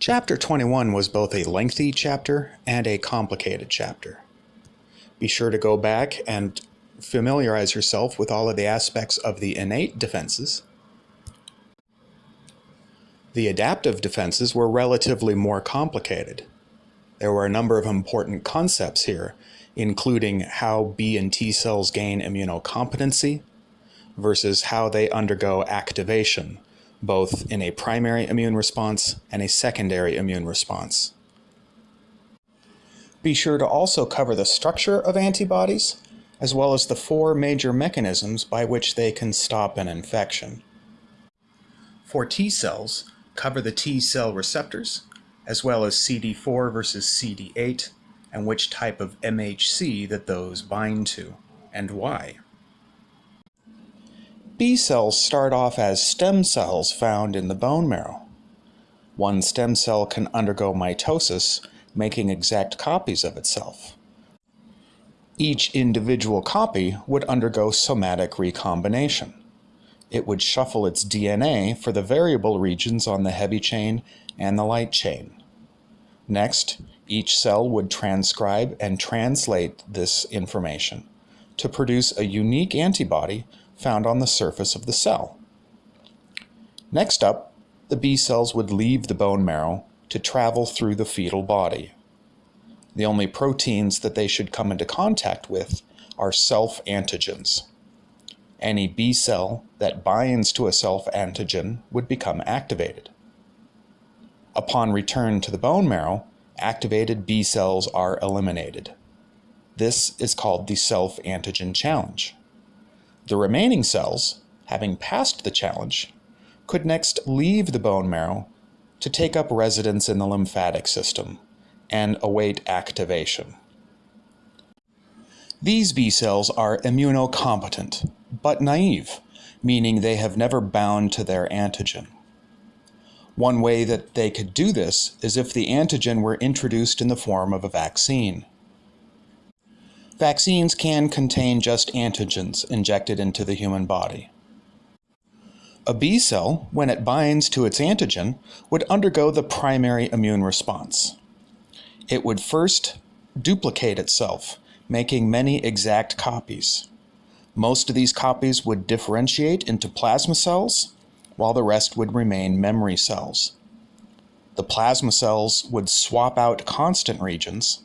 Chapter 21 was both a lengthy chapter and a complicated chapter. Be sure to go back and familiarize yourself with all of the aspects of the innate defenses. The adaptive defenses were relatively more complicated. There were a number of important concepts here, including how B and T cells gain immunocompetency versus how they undergo activation, both in a primary immune response and a secondary immune response. Be sure to also cover the structure of antibodies, as well as the four major mechanisms by which they can stop an infection. For T cells, cover the T cell receptors, as well as CD4 versus CD8, and which type of MHC that those bind to, and why. B cells start off as stem cells found in the bone marrow. One stem cell can undergo mitosis, making exact copies of itself. Each individual copy would undergo somatic recombination. It would shuffle its DNA for the variable regions on the heavy chain and the light chain. Next, each cell would transcribe and translate this information to produce a unique antibody found on the surface of the cell. Next up, the B cells would leave the bone marrow to travel through the fetal body. The only proteins that they should come into contact with are self-antigens. Any B cell that binds to a self-antigen would become activated. Upon return to the bone marrow, activated B cells are eliminated. This is called the self-antigen challenge. The remaining cells, having passed the challenge, could next leave the bone marrow to take up residence in the lymphatic system and await activation. These B cells are immunocompetent, but naive, meaning they have never bound to their antigen. One way that they could do this is if the antigen were introduced in the form of a vaccine. Vaccines can contain just antigens injected into the human body. A B cell, when it binds to its antigen, would undergo the primary immune response. It would first duplicate itself, making many exact copies. Most of these copies would differentiate into plasma cells, while the rest would remain memory cells. The plasma cells would swap out constant regions,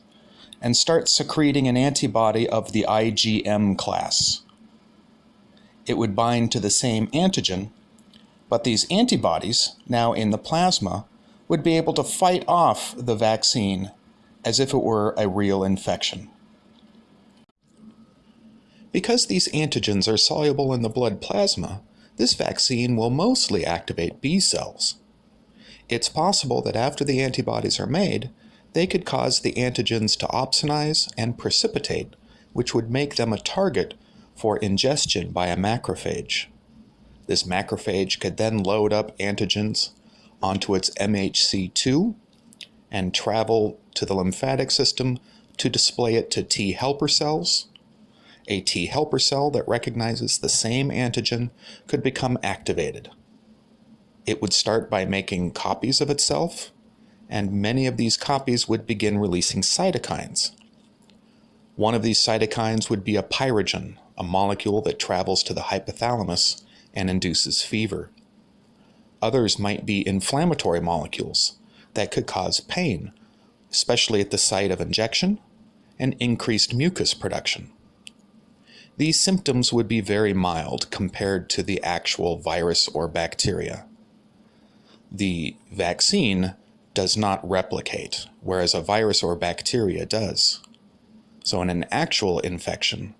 and start secreting an antibody of the IgM class. It would bind to the same antigen, but these antibodies, now in the plasma, would be able to fight off the vaccine as if it were a real infection. Because these antigens are soluble in the blood plasma, this vaccine will mostly activate B cells. It's possible that after the antibodies are made, they could cause the antigens to opsonize and precipitate, which would make them a target for ingestion by a macrophage. This macrophage could then load up antigens onto its MHC2 and travel to the lymphatic system to display it to T helper cells. A T helper cell that recognizes the same antigen could become activated. It would start by making copies of itself and many of these copies would begin releasing cytokines. One of these cytokines would be a pyrogen, a molecule that travels to the hypothalamus and induces fever. Others might be inflammatory molecules that could cause pain, especially at the site of injection, and increased mucus production. These symptoms would be very mild compared to the actual virus or bacteria. The vaccine does not replicate, whereas a virus or bacteria does. So in an actual infection,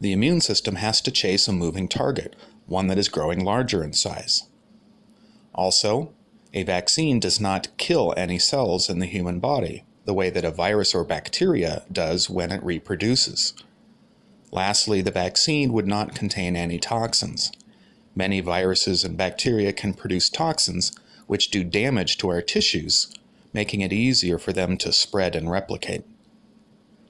the immune system has to chase a moving target, one that is growing larger in size. Also, a vaccine does not kill any cells in the human body, the way that a virus or bacteria does when it reproduces. Lastly, the vaccine would not contain any toxins. Many viruses and bacteria can produce toxins which do damage to our tissues, making it easier for them to spread and replicate.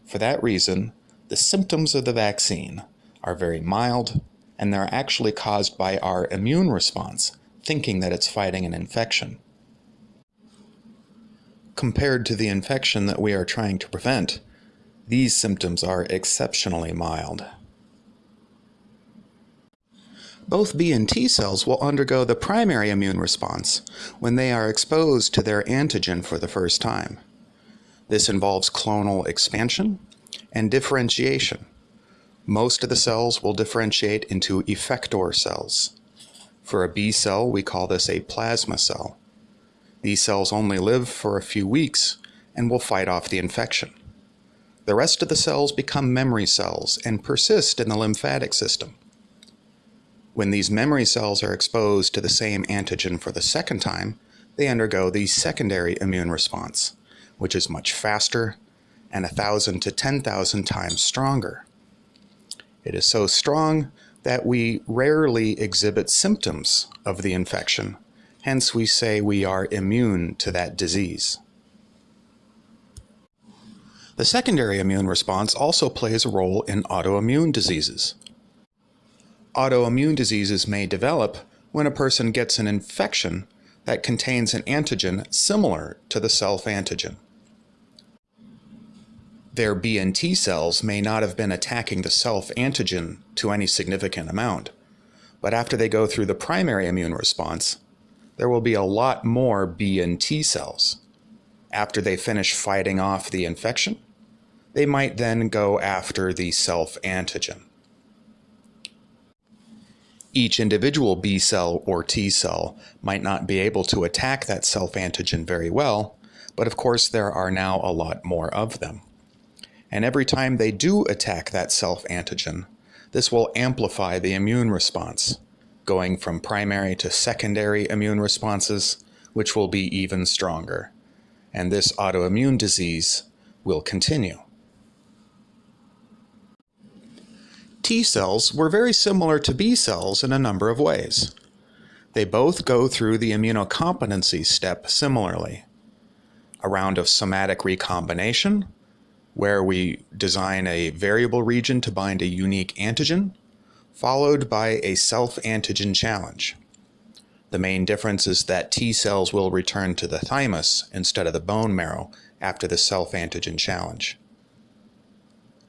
For that reason, the symptoms of the vaccine are very mild, and they're actually caused by our immune response, thinking that it's fighting an infection. compared to the infection that we are trying to prevent, these symptoms are exceptionally mild. Both B and T cells will undergo the primary immune response when they are exposed to their antigen for the first time. This involves clonal expansion and differentiation. Most of the cells will differentiate into effector cells. For a B cell, we call this a plasma cell. These cells only live for a few weeks and will fight off the infection. The rest of the cells become memory cells and persist in the lymphatic system. When these memory cells are exposed to the same antigen for the second time, they undergo the secondary immune response, which is much faster and 1,000 to 10,000 times stronger. It is so strong that we rarely exhibit symptoms of the infection, hence we say we are immune to that disease. The secondary immune response also plays a role in autoimmune diseases. Autoimmune diseases may develop when a person gets an infection that contains an antigen similar to the self-antigen. Their B and T cells may not have been attacking the self-antigen to any significant amount, but after they go through the primary immune response, there will be a lot more B and T cells. After they finish fighting off the infection, they might then go after the self-antigen. Each individual B cell or T cell might not be able to attack that self-antigen very well, but of course there are now a lot more of them. And every time they do attack that self-antigen, this will amplify the immune response, going from primary to secondary immune responses, which will be even stronger. And this autoimmune disease will continue. T cells were very similar to B cells in a number of ways. They both go through the immunocompetency step similarly. A round of somatic recombination, where we design a variable region to bind a unique antigen, followed by a self-antigen challenge. The main difference is that T cells will return to the thymus instead of the bone marrow after the self-antigen challenge.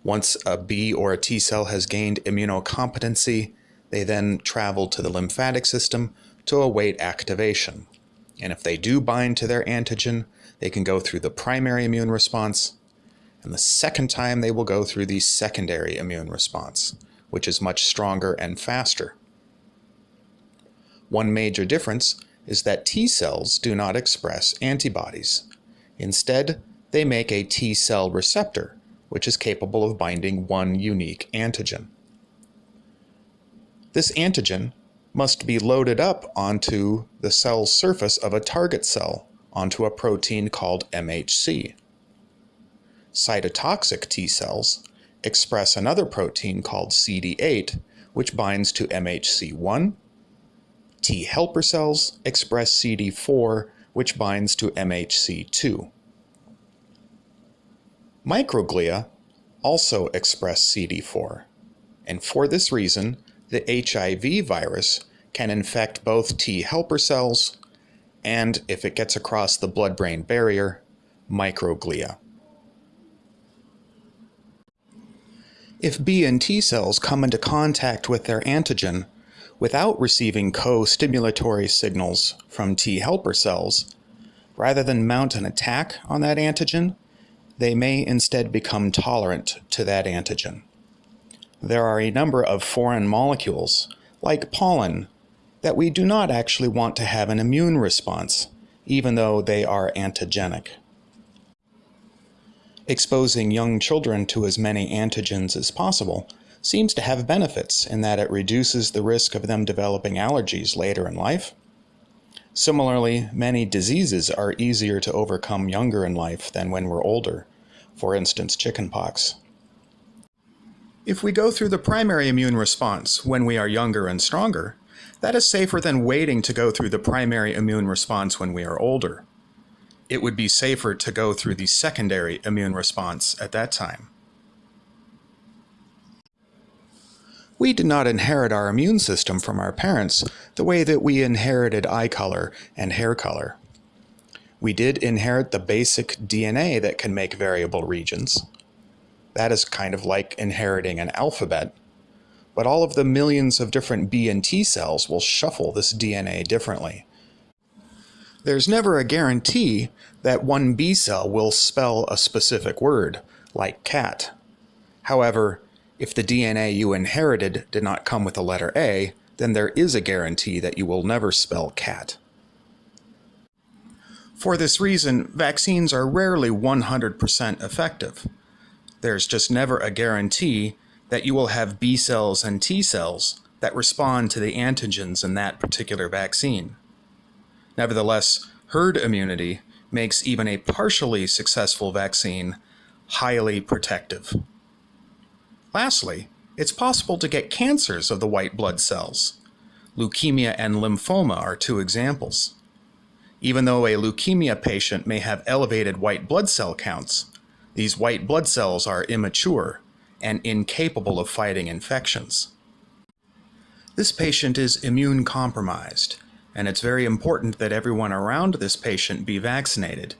Once a B or a T cell has gained immunocompetency, they then travel to the lymphatic system to await activation. And if they do bind to their antigen, they can go through the primary immune response, and the second time they will go through the secondary immune response, which is much stronger and faster. One major difference is that T cells do not express antibodies. Instead, they make a T cell receptor, which is capable of binding one unique antigen. This antigen must be loaded up onto the cell surface of a target cell onto a protein called MHC. Cytotoxic T cells express another protein called CD8, which binds to MHC1. T helper cells express CD4, which binds to MHC2. Microglia also express CD4, and for this reason, the HIV virus can infect both T helper cells and, if it gets across the blood-brain barrier, microglia. If B and T cells come into contact with their antigen without receiving co-stimulatory signals from T helper cells, rather than mount an attack on that antigen, they may instead become tolerant to that antigen. There are a number of foreign molecules, like pollen, that we do not actually want to have an immune response, even though they are antigenic. Exposing young children to as many antigens as possible seems to have benefits in that it reduces the risk of them developing allergies later in life Similarly, many diseases are easier to overcome younger in life than when we're older, for instance chickenpox. If we go through the primary immune response when we are younger and stronger, that is safer than waiting to go through the primary immune response when we are older. It would be safer to go through the secondary immune response at that time. We did not inherit our immune system from our parents the way that we inherited eye color and hair color. We did inherit the basic DNA that can make variable regions. That is kind of like inheriting an alphabet. But all of the millions of different B and T cells will shuffle this DNA differently. There's never a guarantee that one B cell will spell a specific word, like cat. However, if the DNA you inherited did not come with the letter A, then there is a guarantee that you will never spell cat. For this reason, vaccines are rarely 100% effective. There's just never a guarantee that you will have B cells and T cells that respond to the antigens in that particular vaccine. Nevertheless, herd immunity makes even a partially successful vaccine highly protective. Lastly, it's possible to get cancers of the white blood cells. Leukemia and lymphoma are two examples. Even though a leukemia patient may have elevated white blood cell counts, these white blood cells are immature and incapable of fighting infections. This patient is immune compromised, and it's very important that everyone around this patient be vaccinated